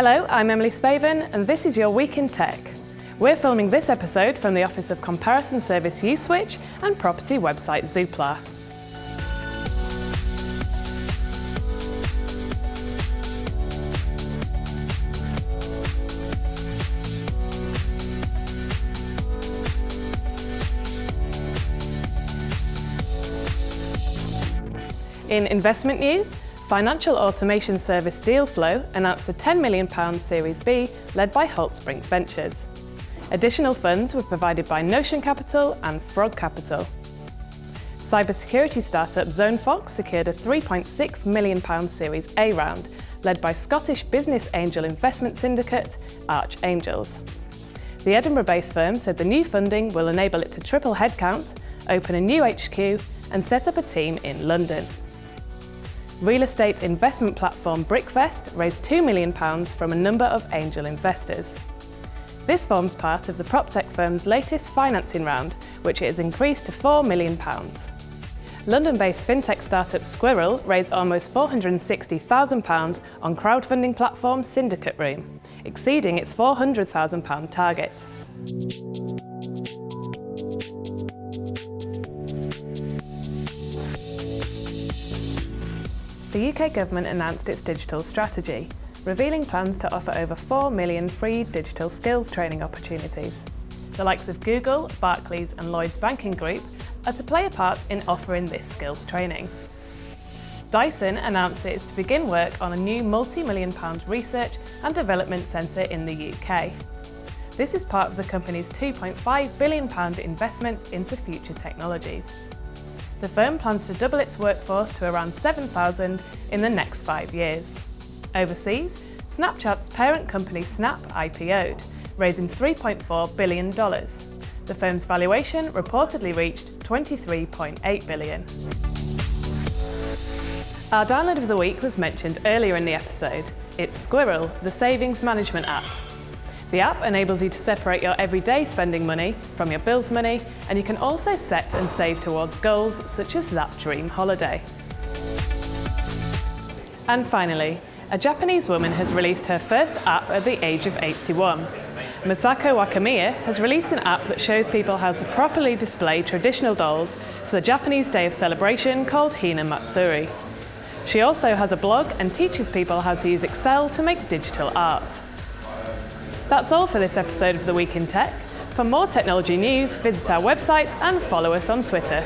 Hello, I'm Emily Spaven and this is your Week in Tech. We're filming this episode from the Office of Comparison Service Uswitch and property website Zoopla. In investment news, financial automation service Dealflow announced a £10 million Series B led by Holtzbrinck Ventures. Additional funds were provided by Notion Capital and Frog Capital. Cybersecurity startup ZoneFox secured a £3.6 million Series A round, led by Scottish business angel investment syndicate Arch Angels. The Edinburgh-based firm said the new funding will enable it to triple headcount, open a new HQ and set up a team in London. Real estate investment platform Brickvest raised £2 million from a number of angel investors. This forms part of the PropTech firm's latest financing round, which has increased to £4 million. London-based fintech startup Squirrel raised almost £460,000 on crowdfunding platform Syndicate Room, exceeding its £400,000 target. The UK Government announced its digital strategy, revealing plans to offer over 4 million free digital skills training opportunities. The likes of Google, Barclays and Lloyds Banking Group are to play a part in offering this skills training. Dyson announced it is to begin work on a new multi-million pound research and development centre in the UK. This is part of the company's £2.5 billion investment into future technologies. The firm plans to double its workforce to around 7,000 in the next five years. Overseas, Snapchat's parent company Snap IPO'd, raising $3.4 billion. The firm's valuation reportedly reached $23.8 billion. Our download of the week was mentioned earlier in the episode. It's Squirrel, the savings management app. The app enables you to separate your everyday spending money from your bills money, and you can also set and save towards goals such as that dream holiday. And finally, a Japanese woman has released her first app at the age of 81. Masako Wakamiya has released an app that shows people how to properly display traditional dolls for the Japanese day of celebration called Hina Matsuri. She also has a blog and teaches people how to use Excel to make digital art. That's all for this episode of The Week in Tech. For more technology news, visit our website and follow us on Twitter.